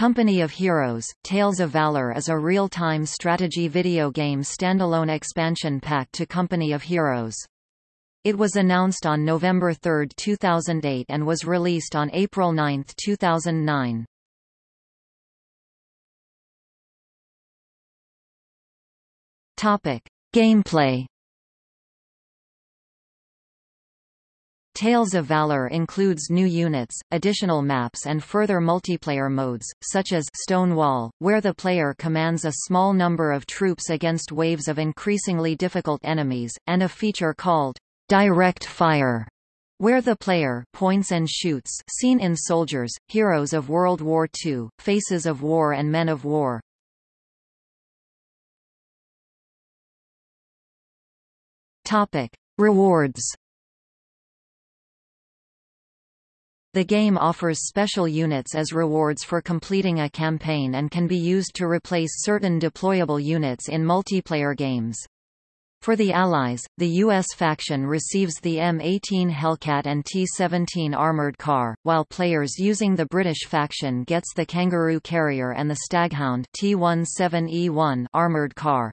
Company of Heroes, Tales of Valor is a real-time strategy video game standalone expansion pack to Company of Heroes. It was announced on November 3, 2008 and was released on April 9, 2009. Topic: Gameplay Tales of Valor includes new units, additional maps and further multiplayer modes, such as Stonewall, where the player commands a small number of troops against waves of increasingly difficult enemies, and a feature called Direct Fire, where the player points and shoots seen in Soldiers, Heroes of World War II, Faces of War and Men of War. Topic. Rewards The game offers special units as rewards for completing a campaign and can be used to replace certain deployable units in multiplayer games. For the Allies, the U.S. faction receives the M18 Hellcat and T-17 armored car, while players using the British faction gets the Kangaroo Carrier and the Staghound T-17E1 armored car.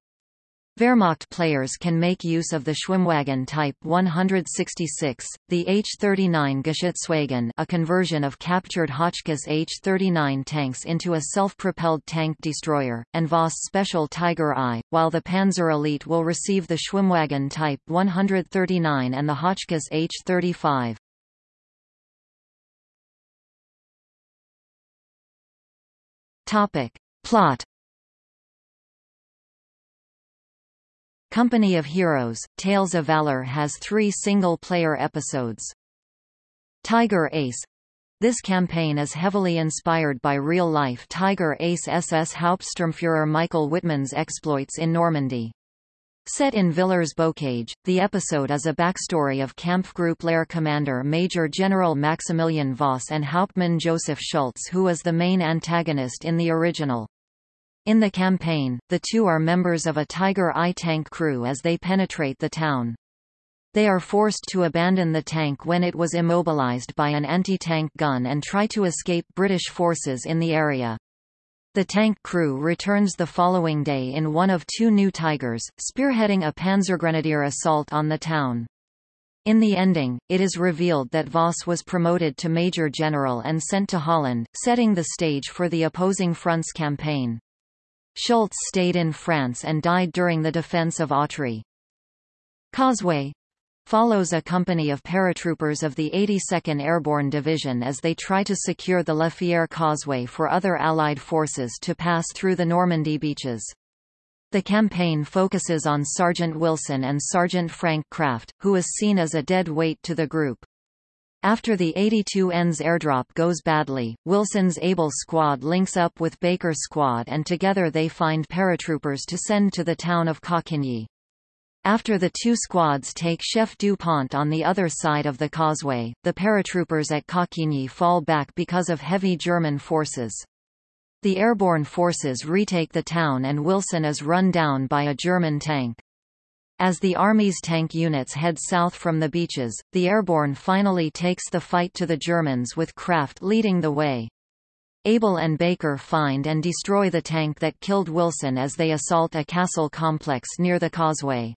Wehrmacht players can make use of the Schwimmwagen Type 166, the H-39 Geschützwagen a conversion of captured Hotchkiss H-39 tanks into a self-propelled tank destroyer, and Voss Special Tiger I, while the Panzer Elite will receive the Schwimmwagen Type 139 and the Hotchkiss H-35. Plot Company of Heroes, Tales of Valor has three single-player episodes. Tiger Ace this campaign is heavily inspired by real-life Tiger Ace SS Hauptsturmfuhrer Michael Wittmann's exploits in Normandy. Set in Villers-Bocage, the episode is a backstory of Kampfgruppe Lehr commander Major General Maximilian Voss and Hauptmann Joseph Schultz who is the main antagonist in the original. In the campaign, the two are members of a Tiger I tank crew as they penetrate the town. They are forced to abandon the tank when it was immobilized by an anti-tank gun and try to escape British forces in the area. The tank crew returns the following day in one of two new Tigers, spearheading a Panzergrenadier assault on the town. In the ending, it is revealed that Voss was promoted to Major General and sent to Holland, setting the stage for the opposing front's campaign. Schultz stayed in France and died during the defense of Autry. Causeway follows a company of paratroopers of the 82nd Airborne Division as they try to secure the La Fière Causeway for other Allied forces to pass through the Normandy beaches. The campaign focuses on Sergeant Wilson and Sergeant Frank Kraft, who is seen as a dead weight to the group. After the 82N's airdrop goes badly, Wilson's Able squad links up with Baker's squad and together they find paratroopers to send to the town of Cauquigny. After the two squads take Chef du Pont on the other side of the causeway, the paratroopers at Cauquigny fall back because of heavy German forces. The airborne forces retake the town and Wilson is run down by a German tank. As the Army's tank units head south from the beaches, the airborne finally takes the fight to the Germans with Kraft leading the way. Able and Baker find and destroy the tank that killed Wilson as they assault a castle complex near the causeway.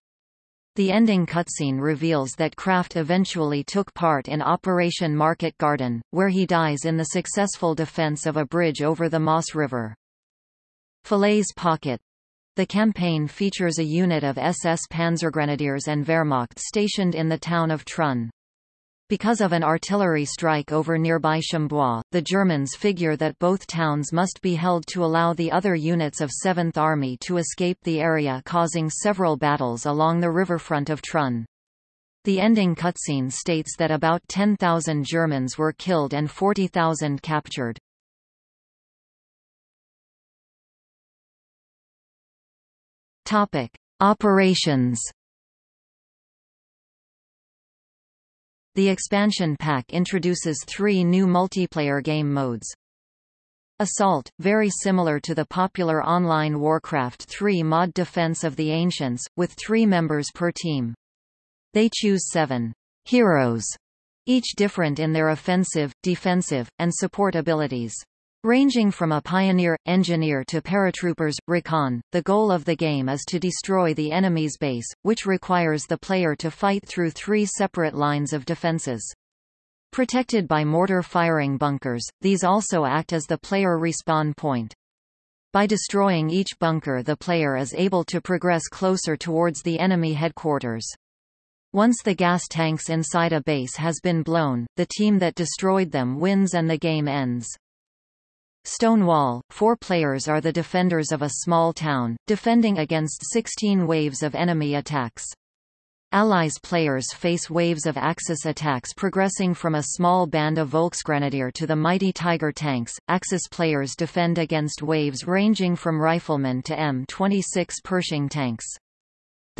The ending cutscene reveals that Kraft eventually took part in Operation Market Garden, where he dies in the successful defense of a bridge over the Maas River. Falaise Pocket the campaign features a unit of SS Panzergrenadiers and Wehrmacht stationed in the town of Trun. Because of an artillery strike over nearby Chambois, the Germans figure that both towns must be held to allow the other units of 7th Army to escape the area causing several battles along the riverfront of Trun. The ending cutscene states that about 10,000 Germans were killed and 40,000 captured. Topic: Operations. The expansion pack introduces three new multiplayer game modes. Assault, very similar to the popular online Warcraft 3 mod Defense of the Ancients, with three members per team. They choose seven heroes, each different in their offensive, defensive, and support abilities. Ranging from a pioneer, engineer to paratroopers, recon, the goal of the game is to destroy the enemy's base, which requires the player to fight through three separate lines of defenses. Protected by mortar-firing bunkers, these also act as the player respawn point. By destroying each bunker the player is able to progress closer towards the enemy headquarters. Once the gas tanks inside a base has been blown, the team that destroyed them wins and the game ends. Stonewall, four players are the defenders of a small town, defending against 16 waves of enemy attacks. Allies players face waves of Axis attacks progressing from a small band of Volksgrenadier to the mighty Tiger tanks. Axis players defend against waves ranging from riflemen to M26 Pershing tanks.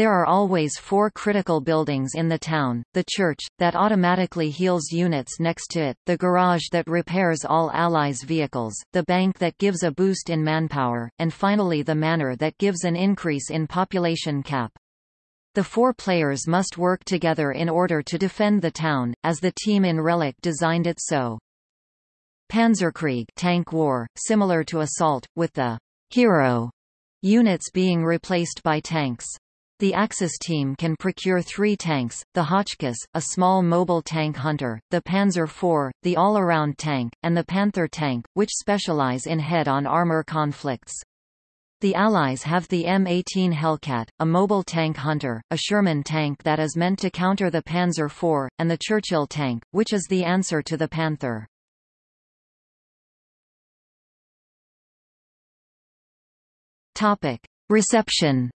There are always four critical buildings in the town, the church, that automatically heals units next to it, the garage that repairs all Allies' vehicles, the bank that gives a boost in manpower, and finally the manor that gives an increase in population cap. The four players must work together in order to defend the town, as the team in Relic designed it so. Panzerkrieg tank war, similar to Assault, with the hero units being replaced by tanks. The Axis team can procure three tanks, the Hotchkiss, a small mobile tank hunter, the Panzer IV, the all-around tank, and the Panther tank, which specialize in head-on armor conflicts. The Allies have the M18 Hellcat, a mobile tank hunter, a Sherman tank that is meant to counter the Panzer IV, and the Churchill tank, which is the answer to the Panther. Reception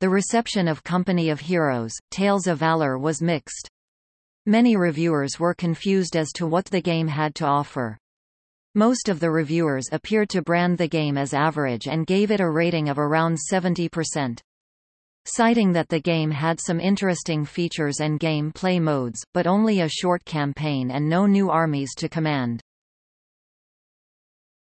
The reception of Company of Heroes, Tales of Valor was mixed. Many reviewers were confused as to what the game had to offer. Most of the reviewers appeared to brand the game as average and gave it a rating of around 70%. Citing that the game had some interesting features and game play modes, but only a short campaign and no new armies to command.